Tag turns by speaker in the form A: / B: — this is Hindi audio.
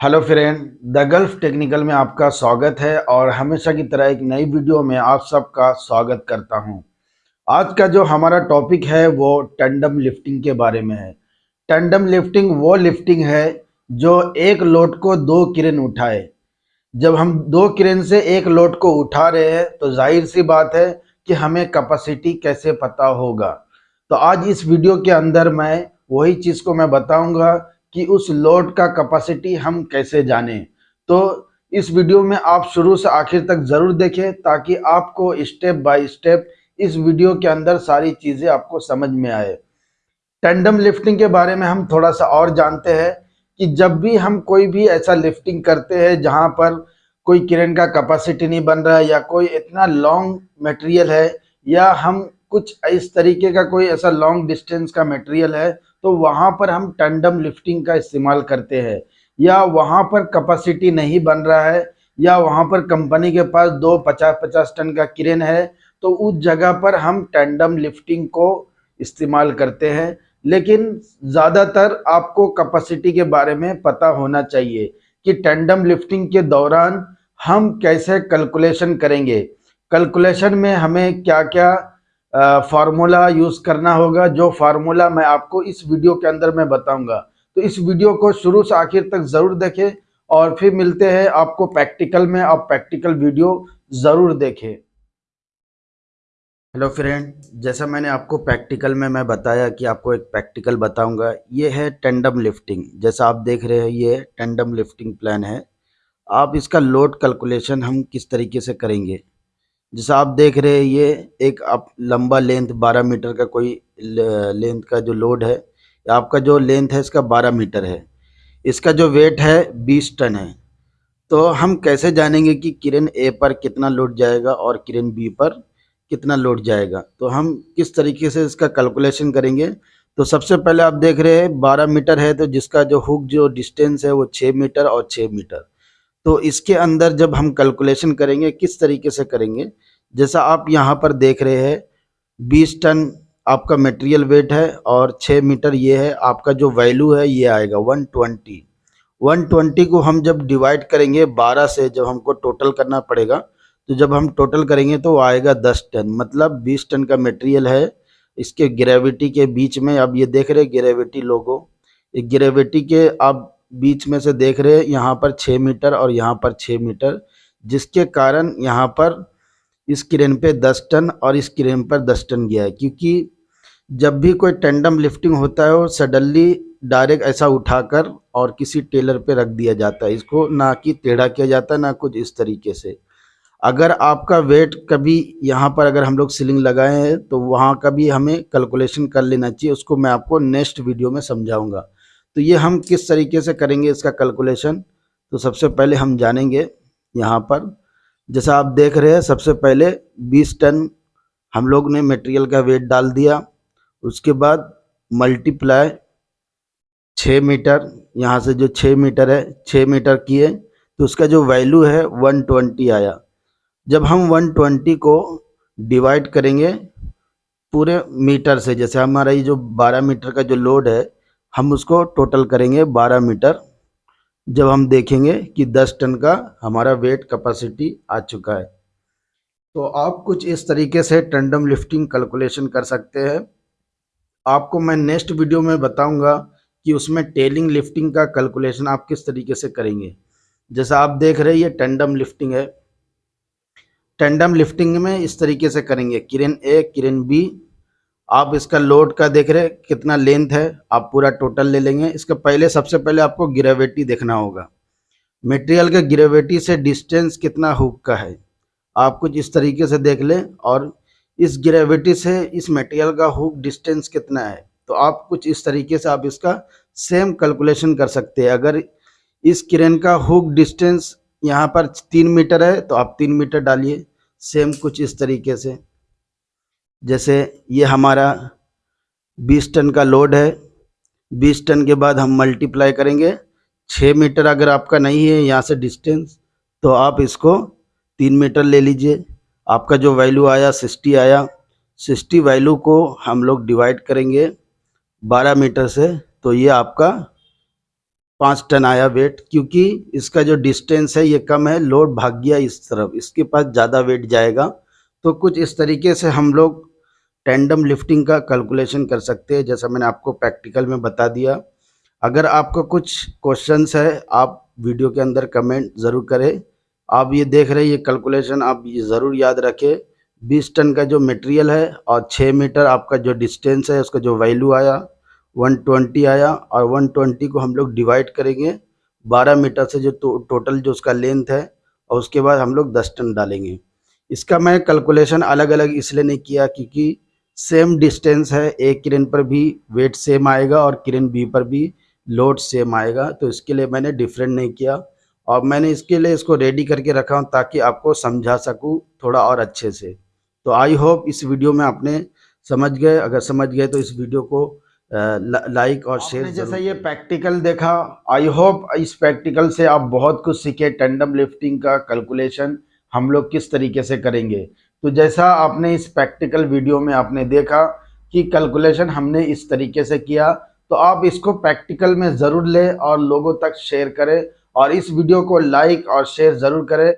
A: Hello friend, the Gulf technical में आपका स्वागत है और हमेशा की तरह एक नई वीडियो में आप सबका स्वागत करता हूँ। आज का जो हमारा टॉपिक है वो टेंडम लिफ्टिंग के बारे में है। टेंडम लिफ्टिंग वो लिफ्टिंग है जो एक लोड को दो किरण उठाए। जब हम दो किरण से एक लोड को उठा रहे हैं तो ज़ाहिर सी बात है कि हमें कैपेसिटी कैसे पता होगा। तो आज इस वीडियो के अंदर मैं वही चीज़ को मैं बताऊँगा कि उस लोड का कैपेसिटी हम कैसे जाने? तो इस वीडियो में आप शुरू से आखिर तक ज़रूर देखें ताकि आपको स्टेप बाय स्टेप इस वीडियो के अंदर सारी चीज़ें आपको समझ में आए। टेंडम लिफ्टिंग के बारे में हम थोड़ा सा और जानते हैं कि जब भी हम कोई भी ऐसा लिफ्टिंग करते हैं जहाँ पर कोई किरण का कैपेसिटी नहीं बन रहा है या कोई इतना लॉन्ग मटेरियल है या हम कुछ इस तरीके का कोई ऐसा लॉन्ग डिस्टेंस का मटेरियल है तो वहाँ पर हम टंडम लिफ्टिंग का इस्तेमाल करते हैं। या वहाँ पर कैपेसिटी नहीं बन रहा है, या वहाँ पर कंपनी के पास दो पचास पचास टन का किरेन है तो उस जगह पर हम टैंडम लिफ्टिंग को इस्तेमाल करते हैं। लेकिन ज़्यादातर आपको कैपेसिटी के बारे में पता होना चाहिए कि टैंडम लिफ्टिंग के दौरान हम कैसे कैलकुलेशन करेंगे। कैलकुलेशन में हमें क्या क्या फार्मूला यूज़ करना होगा, जो फार्मूला मैं आपको इस वीडियो के अंदर मैं बताऊँगा। तो इस वीडियो को शुरू से आखिर तक ज़रूर देखें और फिर मिलते हैं आपको प्रैक्टिकल में, आप प्रैक्टिकल वीडियो ज़रूर देखें। हेलो फ्रेंड जैसा मैंने आपको प्रैक्टिकल में मैं बताया कि आपको एक प्रैक्टिकल बताऊँगा, ये है टेंडम लिफ्टिंग जैसा आप देख रहे हैं, ये टेंडम लिफ्टिंग प्लान है। आप इसका लोड कैलकुलेशन हम किस तरीके से करेंगे? जैसा आप देख रहे हैं, ये एक आप लंबा लेंथ 12 मीटर का कोई लेंथ का जो लोड है, आपका जो लेंथ है इसका 12 मीटर है। इसका जो वेट है 20 टन है। तो हम कैसे जानेंगे कि किरण ए पर कितना लोड जाएगा और किरण बी पर कितना लोड जाएगा? तो हम किस तरीके से इसका कैलकुलेशन करेंगे? तो सबसे पहले आप देख रहे हैं 12 मीटर है तो जिसका जो हुक जो डिस्टेंस है वो 6 मीटर और 6 मीटर। तो इसके अंदर जब हम कैलकुलेशन करेंगे, किस तरीके से करेंगे, जैसा आप यहाँ पर देख रहे हैं, बीस टन आपका मटेरियल वेट है और छः मीटर ये है, आपका जो वैल्यू है ये आएगा वन ट्वेंटी वन ट्वेंटी को हम जब डिवाइड करेंगे बारह से, जब हमको टोटल करना पड़ेगा तो जब हम टोटल करेंगे तो आएगा दस टन। मतलब बीस टन का मटेरियल है, इसके ग्रेविटी के बीच में अब ये देख रहे ग्रेविटी लोगो ग्रेविटी के आप बीच में से देख रहे हैं, यहाँ पर छः मीटर और यहाँ पर छः मीटर, जिसके कारण यहाँ पर इस क्रेन पे दस टन और इस क्रेन पर दस टन गया है। क्योंकि जब भी कोई टेंडम लिफ्टिंग होता है, वो सडनली डायरेक्ट ऐसा उठाकर और किसी टेलर पे रख दिया जाता है। इसको ना कि टेढ़ा किया जाता है, ना कुछ इस तरीके से। अगर आपका वेट कभी यहाँ पर अगर हम लोग सीलिंग लगाए हैं तो वहाँ का भी हमें कैलकुलेशन कर लेना चाहिए। उसको मैं आपको नेक्स्ट वीडियो में समझाऊँगा। तो ये हम किस तरीके से करेंगे इसका कैलकुलेशन तो सबसे पहले हम जानेंगे यहाँ पर। जैसा आप देख रहे हैं, सबसे पहले 20 टन हम लोग ने मटेरियल का वेट डाल दिया। उसके बाद मल्टीप्लाई 6 मीटर, यहाँ से जो 6 मीटर है 6 मीटर किए। तो उसका जो वैल्यू है 120 आया। जब हम 120 को डिवाइड करेंगे, पूरे मीटर से, जैसे हमारा ये जो 12 मीटर का जो लोड है हम उसको टोटल करेंगे 12 मीटर। जब हम देखेंगे कि 10 टन का हमारा वेट कैपेसिटी आ चुका है। तो आप कुछ इस तरीके से टंडम लिफ्टिंग कैलकुलेशन कर सकते हैं। आपको मैं नेक्स्ट वीडियो में बताऊँगा कि उसमें टेलिंग लिफ्टिंग का कैलकुलेशन आप किस तरीके से करेंगे। जैसा आप देख रहे हैं, ये टेंडम लिफ्टिंग है। टेंडम लिफ्टिंग में इस तरीके से करेंगे। किरण ए किरण बी आप इसका लोड का देख रहे कितना लेंथ है, आप पूरा टोटल ले लेंगे। इसका पहले, सबसे पहले आपको ग्रेविटी देखना होगा। मटेरियल के ग्रेविटी से डिस्टेंस कितना हुक का है। आप कुछ इस तरीके से देख लें और इस ग्रेविटी से इस मटेरियल का हुक डिस्टेंस कितना है। तो आप कुछ इस तरीके से आप इसका सेम कैलकुलेशन कर सकते हैं। अगर इस क्रेन का हुक डिस्टेंस यहाँ पर तीन मीटर है तो आप तीन मीटर डालिए। सेम कुछ इस तरीके से। जैसे ये हमारा 20 टन का लोड है। 20 टन के बाद हम मल्टीप्लाई करेंगे। 6 मीटर अगर आपका नहीं है यहाँ से डिस्टेंस तो आप इसको तीन मीटर ले लीजिए। आपका जो वैल्यू आया 60 आया 60 वैल्यू को हम लोग डिवाइड करेंगे 12 मीटर से। तो ये आपका पाँच टन आया वेट क्योंकि इसका जो डिस्टेंस है, ये कम है। लोड भाग गया इस तरफ़, इसके पास ज़्यादा वेट जाएगा। तो कुछ इस तरीके से हम लोग टेंडम लिफ्टिंग का कैलकुलेशन कर सकते हैं जैसा मैंने आपको प्रैक्टिकल में बता दिया। अगर आपको कुछ क्वेश्चंस है आप वीडियो के अंदर कमेंट ज़रूर करें। आप ये देख रहे हैं ये कैलकुलेशन आप ये ज़रूर याद रखें। 20 टन का जो मटेरियल है और छः मीटर आपका जो डिस्टेंस है उसका जो वैल्यू आया 120 आया और 120 को हम लोग डिवाइड करेंगे। 12 मीटर से जो तो, टोटल जो उसका लेंथ है और उसके बाद हम लोग 10 टन डालेंगे। इसका मैं कैलकुलेशन अलग अलग इसलिए नहीं किया क्योंकि सेम डिस्टेंस है एक किरण पर भी वेट सेम आएगा और किरण बी पर भी लोड सेम आएगा तो इसके लिए मैंने डिफरेंट नहीं किया। और मैंने इसके लिए इसको रेडी करके रखा हूँ ताकि आपको समझा सकूँ थोड़ा और अच्छे से। तो आई होप इस वीडियो में आपने समझ गए। अगर समझ गए तो इस वीडियो को लाइक और शेयर जैसे ये प्रैक्टिकल देखा आई होप इस प्रैक्टिकल से आप बहुत कुछ सीखे टेंडम लिफ्टिंग का कैलकुलेशन हम लोग किस तरीके से करेंगे। तो जैसा आपने इस प्रैक्टिकल वीडियो में आपने देखा कि कैलकुलेशन हमने इस तरीके से किया तो आप इसको प्रैक्टिकल में ज़रूर लें और लोगों तक शेयर करें और इस वीडियो को लाइक और शेयर ज़रूर करें।